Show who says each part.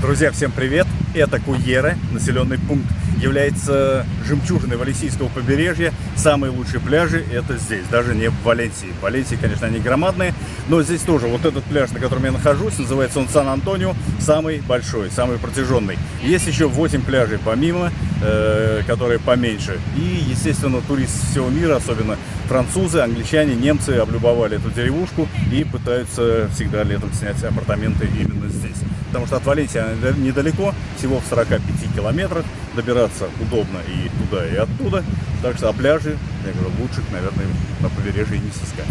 Speaker 1: Друзья, всем привет! Это Куера, населенный пункт, является жемчужиной Валенсийского побережья. Самые лучшие пляжи это здесь, даже не в Валенсии. В Валенсии, конечно, они громадные, но здесь тоже вот этот пляж, на котором я нахожусь, называется он Сан-Антонио, самый большой, самый протяженный. Есть еще 8 пляжей помимо, э, которые поменьше. И, естественно, туристы всего мира, особенно французы, англичане, немцы облюбовали эту деревушку и пытаются всегда летом снять апартаменты именно здесь. Потому что от Валенсии недалеко, всего в 45 километрах, добираться удобно и туда, и оттуда. Так что о пляже, я говорю, лучше, наверное, на побережье не сыскать.